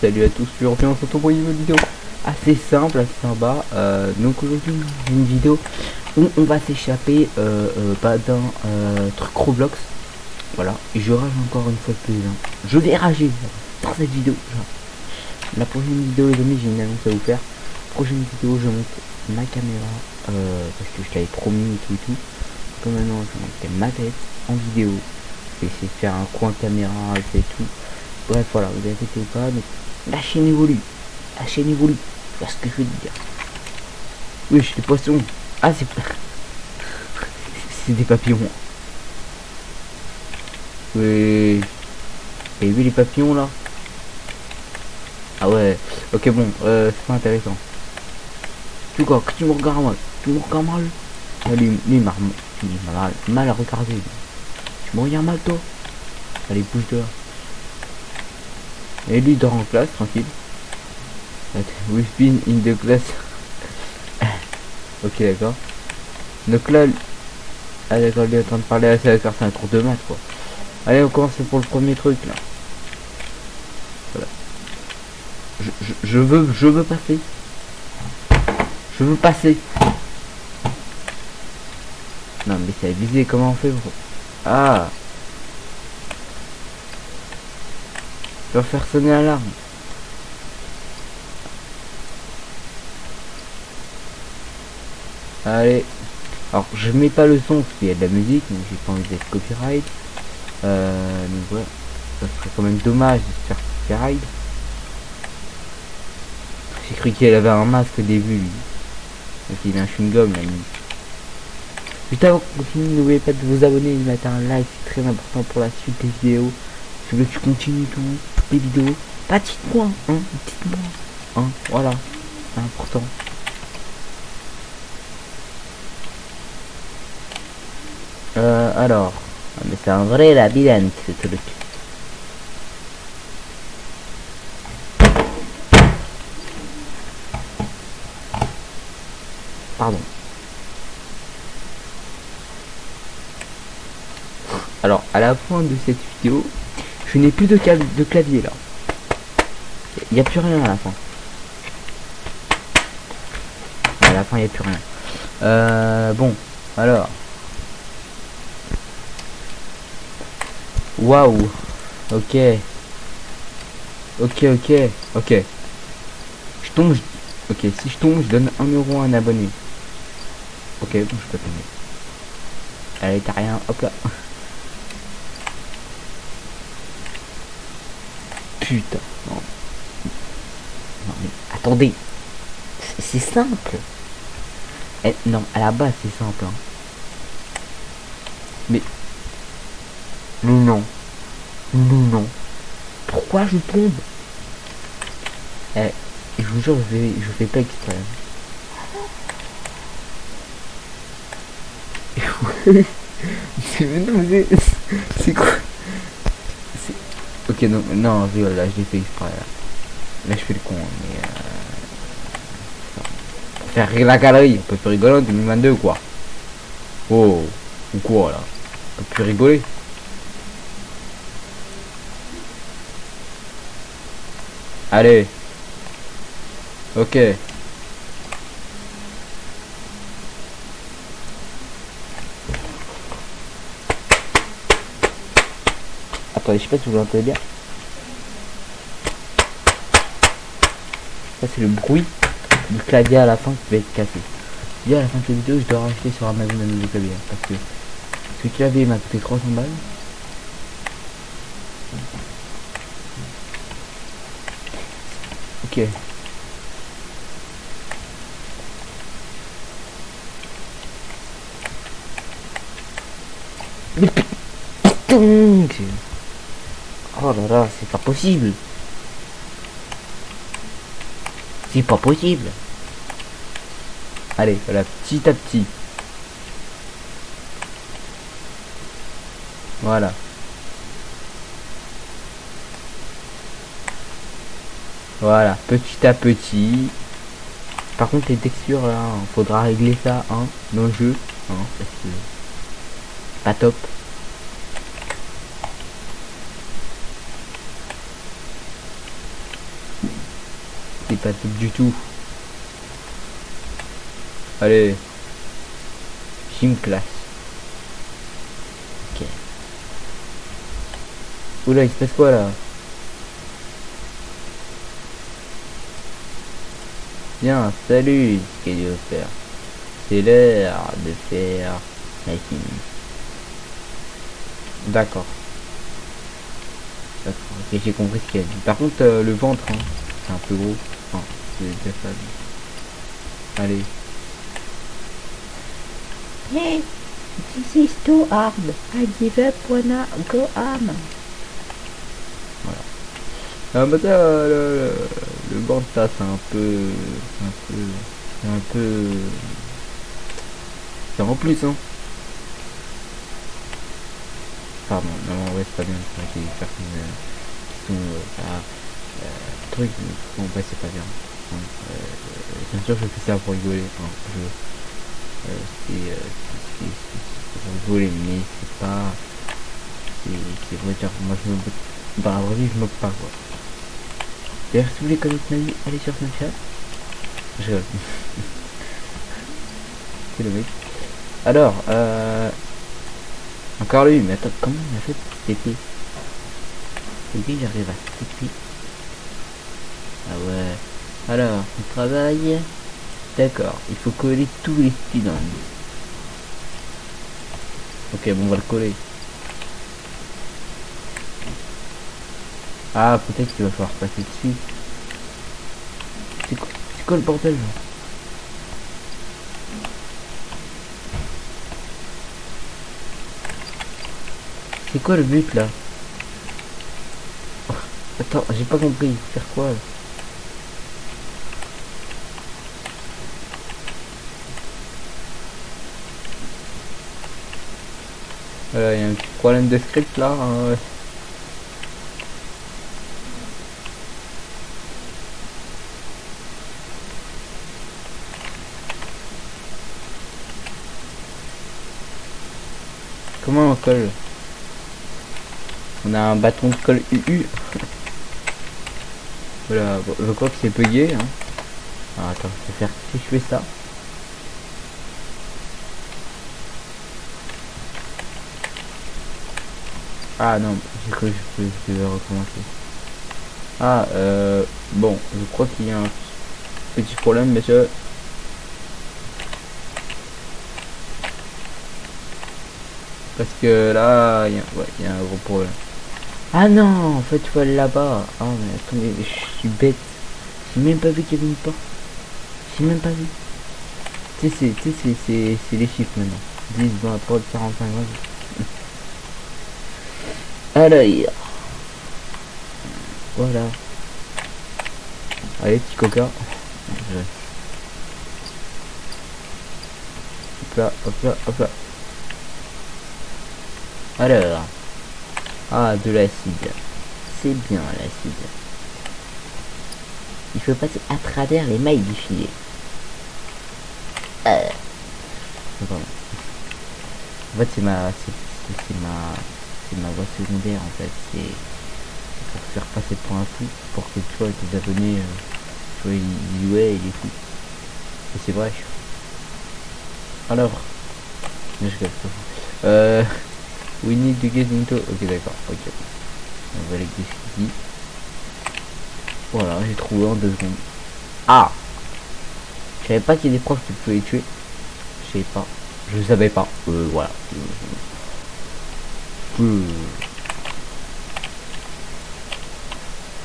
salut à tous, je reviens sur ton une vidéo assez simple, assez sympa. Euh, donc aujourd'hui une vidéo où on va s'échapper euh, euh, d'un truc Roblox. Voilà, et je rage encore une fois plus. Hein. Je vais rager dans cette vidéo. La prochaine vidéo les amis j'ai une annonce à vous faire. Prochaine vidéo je monte ma caméra parce que je t'avais promis et tout et tout. Comme maintenant je monte ma tête en vidéo. Je vais essayer de faire un coin caméra et tout. Bref, voilà, vous inquiétez pas, mais la chaîne évolue. La chaîne évolue. C'est ce que je veux dire. Oui, j'ai des poissons. Ah, c'est c'est des papillons. Oui. Et vu les papillons là? Ah ouais. Ok, bon, euh, c'est pas intéressant. Tu quoi Que tu me regardes mal? Tu me regardes mal? Lui, lui, mal, mal, mal à regarder. Tu me regardes mal toi? Allez, bouge dehors. Et lui dort en classe, tranquille. We've been in the class. ok, d'accord. Donc là, ah d'accord, il est en train de parler à sa c'est un cours de maths, quoi. Allez, on commence pour le premier truc, là. Voilà. Je, je, je veux, je veux passer. Je veux passer. Non, mais c'est visé, comment on fait, Ah Je faire sonner l'alarme. Allez. Alors, je mets pas le son parce qu'il y a de la musique, donc j'ai pas envie d'être copyright. Euh, donc voilà. Ça serait quand même dommage de se faire copyright. J'ai cru qu'elle avait un masque au début, il a un chewing-gum, là, Juste avant qu'on continue, n'oubliez pas de vous abonner et de mettre un like, c'est très important pour la suite des vidéos. Si vous tu continues tout, les vidéos. Pas dites-moi, hein, dites-moi. Hein, voilà, c'est important. Euh, alors, ah, mais c'est un vrai labyrinthe ce truc. Pardon. Alors, à la fin de cette vidéo, je n'ai plus de, de clavier là. Il n'y a plus rien à la fin. À la fin, il n'y a plus rien. Euh, bon, alors. Waouh. Ok. Ok, ok. Ok. Je tombe. Ok, si je tombe, je donne un euro à un abonné. Ok, bon, je peux tomber. Allez, t'as rien. Hop là. Non. non mais attendez. C'est simple. Eh, non, à la base c'est simple. Hein. Mais... Non, non. Non, non. Pourquoi je tombe? Eh, je vous jure, je fais, je fais pas exprès. c'est quoi? Ok, non, non, là, je l'ai fait exprès. Là. je fais le con, mais... Euh... Faire la galerie, on peut plus rigoler en 2022, quoi. Oh, ou quoi, là? On peut plus rigoler. Allez. Ok. Je sais pas si vous l'entendez bien. Ça c'est le bruit du clavier à la fin qui va être cassé. Et à la fin de cette vidéo, je dois racheter sur Amazon un nouveau clavier. Parce que ce clavier m'a coûté 300 balles. Ok. Oh là là, c'est pas possible. C'est pas possible. Allez, voilà, petit à petit. Voilà. Voilà, petit à petit. Par contre, les textures, là, faudra régler ça, hein, dans le jeu, hein, pas top. Du tout. Allez. Gym class. Ok. Oula, il se passe quoi là? Bien, salut, ce qu'il veut faire. C'est l'heure de faire. D'accord. D'accord, ok, j'ai compris ce qu'il a dit. Par contre, euh, le ventre, hein, c'est un peu gros. Allez. Hey, this is too hard. I give up wanna go home. Ah bah ça, le, le, le ventre, ça, c'est un peu... un peu... c'est un peu... C'est en plus, hein. Pardon, non, vrai, c'est pas bien. C'est vrai qu'il y a des personnes qui sont... Euh, pas, euh, vrai, c'est pas bien. Euh, bien sûr, je fais ça pour rigoler. Hein, je, euh, c'est, euh, pour rigoler, mais c'est pas... C'est, vrai dire, moi, je me moque... Dans la vraie vie, je me moque pas, quoi. D'ailleurs, si vous voulez connaître allez sur Snapchat. Je c'est le mec. Alors, euh... Encore lui, mais attends, comment il a fait TP TP, j'arrive à TP. Ah ouais. Alors, on travaille. D'accord, il faut coller tous les students. Ok, bon, on va le coller. Ah, peut-être qu'il va falloir passer dessus. C'est quoi, le bordel C'est quoi le but là? Attends, j'ai pas compris. Faire quoi Il y a un petit problème de script là. hein. Comment on colle? On a un bâton de colle UU. voilà, je crois que c'est bugué. Hein. Alors, attends, je vais faire si je fais ça. Ah non, j'ai cru que je devais recommencer. Ah, euh, bon, je crois qu'il y a un petit problème, monsieur. Parce que là, il y, a- ouais, y a un gros problème. Ah non, en fait, tu vas là-bas. Ah, mais attendez, je suis bête. J'ai même pas vu qu'il y avait une porte. J'ai même pas vu. Tu sais, c'est les chiffres maintenant. 10, 20, 30, 45, 20. Alors, voilà. Allez, petit coca. Hop là, hop là, hop là. Alors. Ah, de l'acide. C'est bien l'acide. Il faut passer à travers les mailles du filet. Euh. En fait, c'est ma, c'est ma, c'est ma voix secondaire en fait. C'est pour faire passer pour un fou, pour que tu vois tes abonnés, euh, tu vois, ils. Et c'est vrai. Alors, je rigole. Euh, we need to get into. Ok, d'accord. Ok. On va aller ce qu'il dit. Voilà, j'ai trouvé en deux secondes. Ah Je savais pas qu'il y a des profs qui pouvaient les tuer. Je savais pas. Je savais pas. Euh, voilà. Euh.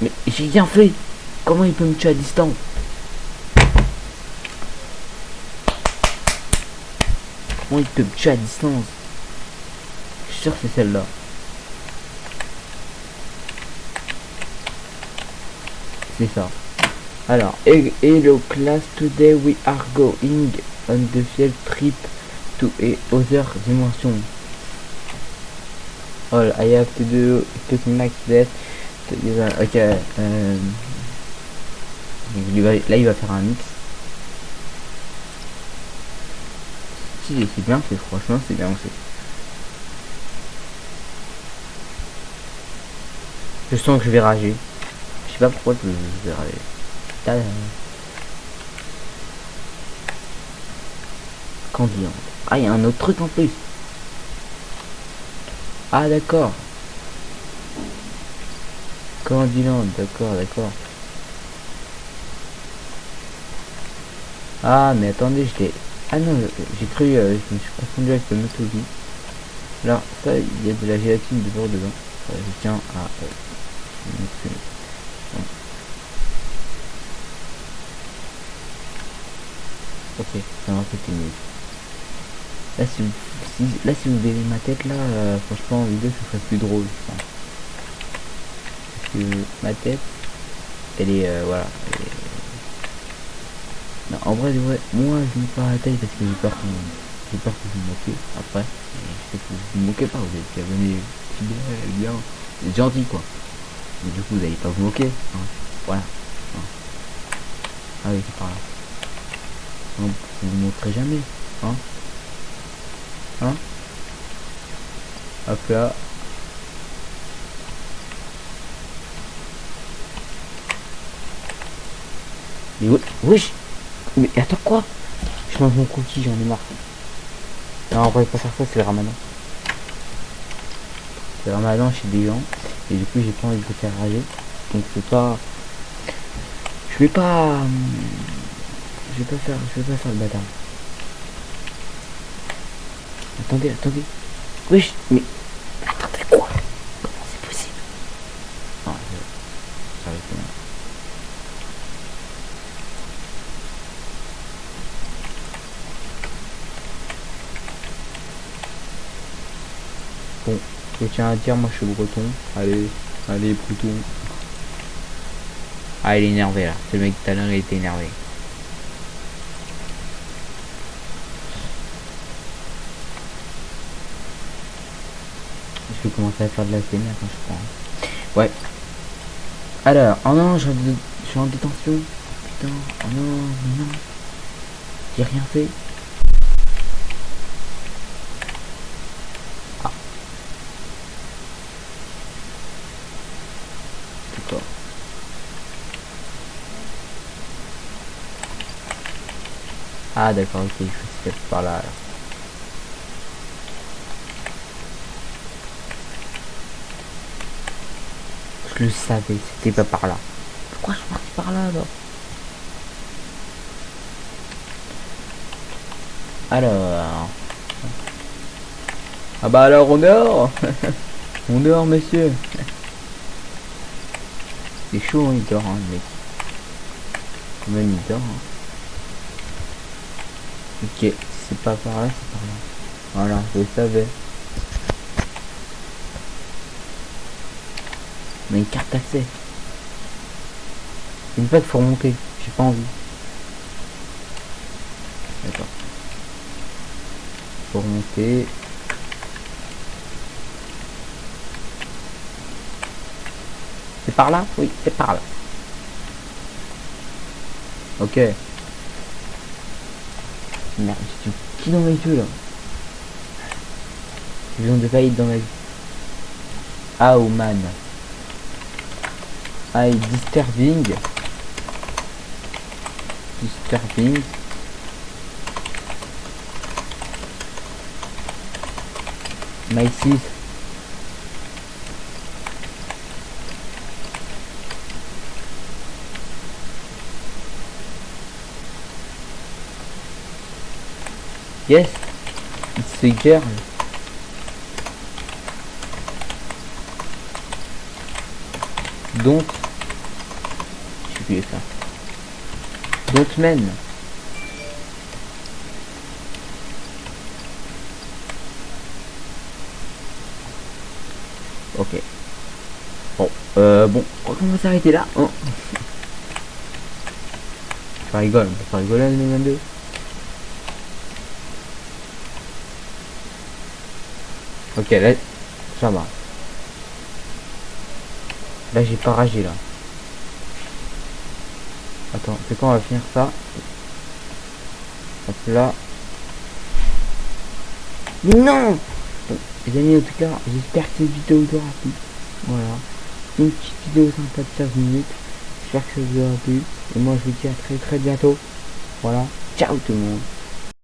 Mais j'ai rien fait. Comment il peut me tuer à distance? Comment il peut me tuer à distance? Je suis sûr c'est celle-là. C'est ça. Alors, he- hello class, today we are going on the field trip to a other dimension. All I have to do to make that. to- Ok. euh, là, il va faire un mix. Si, c'est bien fait, franchement, c'est bien fait. Je sens que je vais rager. Je sais pas pourquoi je, vais rager. Tada. Candyland. Ah, il y a un autre truc en plus. Ah, d'accord. Candyland, d'accord, d'accord. Ah, mais attendez, j'étais... Ah non, j'ai cru, euh, je me suis confondu avec le Motobi. Là, ça, il y a de la gélatine de bord dedans. Euh, je tiens à... Euh. Ok, ça m'a fait mieux. Là si, vous, si, là, si vous verrez ma tête, là, euh, franchement, en vidéo, ce serait plus drôle, je pense. Parce que ma tête, elle est, euh, voilà. Non, en vrai, vrai, moi, je me pas la taille parce que j'ai peur qu'on j'ai peur que vous me moquez après. Je sais que vous vous moquez pas, vous êtes abonné, c'est bien, bien, gentil, quoi. Mais du coup, vous allez pas vous moquer, hein. Voilà. Hein. Ah oui, c'est par là. Non, vous vous montrez jamais, hein. Hein Hop là. Mais oui, wesh Mais attends quoi? Je mange mon cookie, j'en ai marre. Non, on va pas faire ça, c'est le ramadan. C'est le ramadan chez des gens. Et du coup, j'ai pas envie de faire rager. Donc, c'est pas... Je vais pas... hum, Je vais pas faire... Je vais pas faire le bâtard. Attendez, attendez. Wesh, mais... Attendez quoi? Comment c'est possible Non, je... Ça va être. Bon, je tiens à dire, moi je suis breton. Allez, allez, breton. Ah, il est énervé là. Ce mec tout à l'heure, il était énervé. Je vais commencer à faire de la CMR quand je prends. Ouais. Alors, oh non, je, je suis en détention. Putain, oh non, mais non. J'ai rien fait. Ah. D'accord. Ah d'accord, ok, se faire par là. alors. Je le savais, c'était pas par là. Pourquoi je suis parti par là alors? Alors. Ah bah alors on dort On dort monsieur C'est chaud hein, il dort hein, mec. Quand même il dort. hein. Ok, c'est pas par là, c'est par là. Voilà, je le savais. On a une carte. Il me fait qu'il faut remonter. J'ai pas envie. D'accord. Faut remonter. C'est par là? Oui, c'est par là. Ok. Merde, j'ai petit dans mes yeux là? J'ai besoin de faillite dans ma vie. Ah, oh man. I disturbing. Disturbing. My sis. Yes, it's a girl. Donc, je plus ça. Don't men. Ok. Bon, euh, bon, on va s'arrêter là. hein. Ça rigole, pas rigoler en 2022. Ok, là, ça va. Là, j'ai pas ragé, là. Attends, c'est quand on va finir ça Hop là. Non Bon, Les amis, en tout cas, j'espère que cette vidéo vous aura plu. Voilà. Une petite vidéo sympa de 15 minutes. J'espère que ça vous aura plu. Et moi je vous dis à très très bientôt. Voilà. Ciao tout le monde.